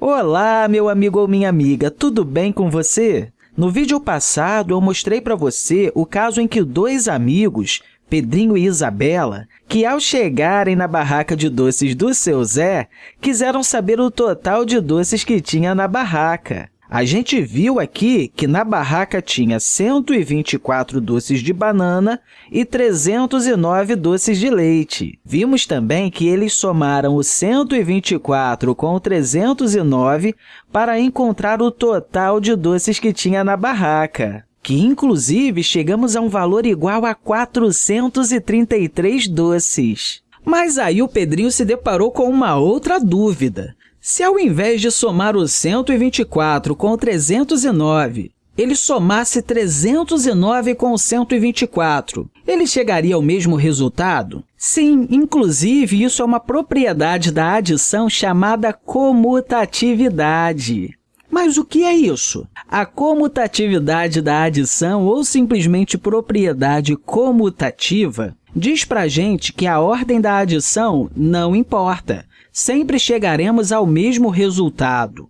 Olá, meu amigo ou minha amiga, tudo bem com você? No vídeo passado, eu mostrei para você o caso em que dois amigos, Pedrinho e Isabela, que ao chegarem na barraca de doces do seu Zé, quiseram saber o total de doces que tinha na barraca. A gente viu aqui que na barraca tinha 124 doces de banana e 309 doces de leite. Vimos também que eles somaram o 124 com o 309 para encontrar o total de doces que tinha na barraca que, inclusive, chegamos a um valor igual a 433 doces. Mas aí o Pedrinho se deparou com uma outra dúvida. Se, ao invés de somar o 124 com o 309, ele somasse 309 com o 124, ele chegaria ao mesmo resultado? Sim, inclusive, isso é uma propriedade da adição chamada comutatividade. Mas o que é isso? A comutatividade da adição, ou simplesmente propriedade comutativa, diz para a gente que a ordem da adição não importa sempre chegaremos ao mesmo resultado.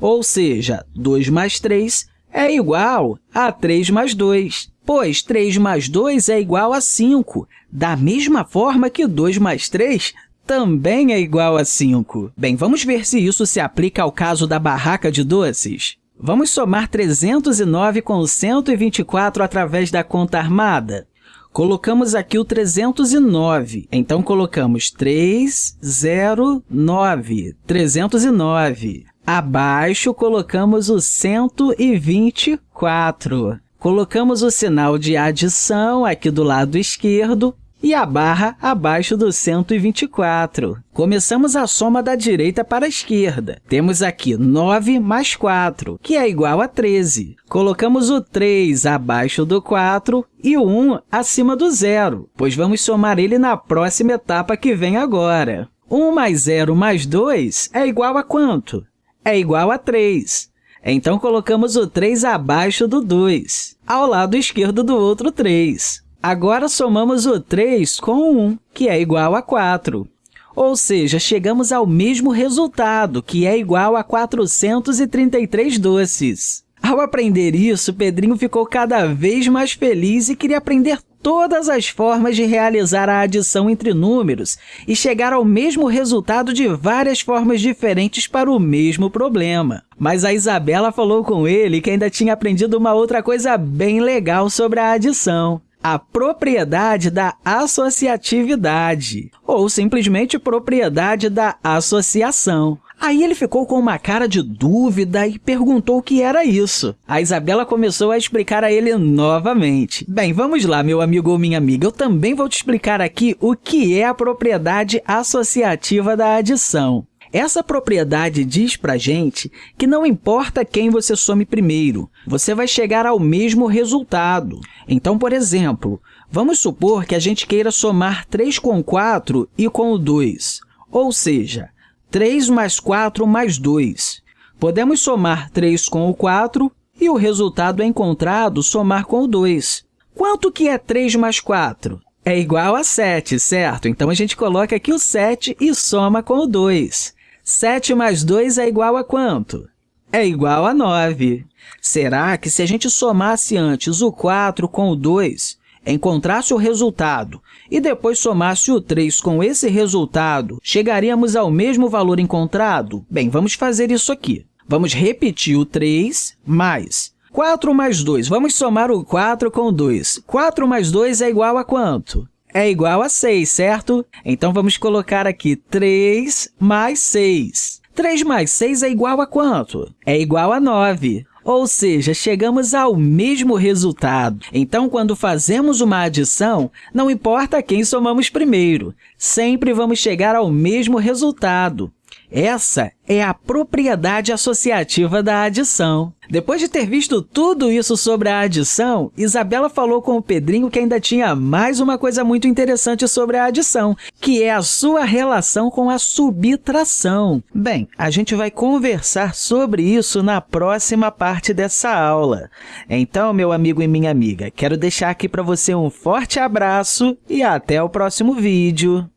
Ou seja, 2 mais 3 é igual a 3 mais 2, pois 3 mais 2 é igual a 5, da mesma forma que 2 mais 3 também é igual a 5. Bem, vamos ver se isso se aplica ao caso da barraca de doces. Vamos somar 309 com 124 através da conta armada. Colocamos aqui o 309, então colocamos 309, 309. Abaixo, colocamos o 124. Colocamos o sinal de adição aqui do lado esquerdo e a barra abaixo do 124. Começamos a soma da direita para a esquerda. Temos aqui 9 mais 4, que é igual a 13. Colocamos o 3 abaixo do 4 e o 1 acima do zero, pois vamos somar ele na próxima etapa que vem agora. 1 mais 0 mais 2 é igual a quanto? É igual a 3. Então, colocamos o 3 abaixo do 2, ao lado esquerdo do outro 3. Agora, somamos o 3 com o 1, que é igual a 4. Ou seja, chegamos ao mesmo resultado, que é igual a 433 doces. Ao aprender isso, Pedrinho ficou cada vez mais feliz e queria aprender todas as formas de realizar a adição entre números e chegar ao mesmo resultado de várias formas diferentes para o mesmo problema. Mas a Isabela falou com ele que ainda tinha aprendido uma outra coisa bem legal sobre a adição a propriedade da associatividade, ou simplesmente propriedade da associação. Aí ele ficou com uma cara de dúvida e perguntou o que era isso. A Isabela começou a explicar a ele novamente. Bem, vamos lá, meu amigo ou minha amiga. Eu também vou te explicar aqui o que é a propriedade associativa da adição. Essa propriedade diz para a gente que não importa quem você some primeiro, você vai chegar ao mesmo resultado. Então, por exemplo, vamos supor que a gente queira somar 3 com 4 e com o 2, ou seja, 3 mais 4 mais 2. Podemos somar 3 com o 4 e o resultado é encontrado somar com o 2. Quanto que é 3 mais 4? É igual a 7, certo? Então, a gente coloca aqui o 7 e soma com o 2. 7 mais 2 é igual a quanto? É igual a 9. Será que se a gente somasse antes o 4 com o 2, encontrasse o resultado e depois somasse o 3 com esse resultado, chegaríamos ao mesmo valor encontrado? Bem, vamos fazer isso aqui. Vamos repetir o 3 mais 4 mais 2. Vamos somar o 4 com o 2. 4 mais 2 é igual a quanto? É igual a 6, certo? Então, vamos colocar aqui 3 mais 6. 3 mais 6 é igual a quanto? É igual a 9. Ou seja, chegamos ao mesmo resultado. Então, quando fazemos uma adição, não importa quem somamos primeiro, sempre vamos chegar ao mesmo resultado. Essa é a propriedade associativa da adição. Depois de ter visto tudo isso sobre a adição, Isabela falou com o Pedrinho que ainda tinha mais uma coisa muito interessante sobre a adição, que é a sua relação com a subtração. Bem, a gente vai conversar sobre isso na próxima parte dessa aula. Então, meu amigo e minha amiga, quero deixar aqui para você um forte abraço e até o próximo vídeo.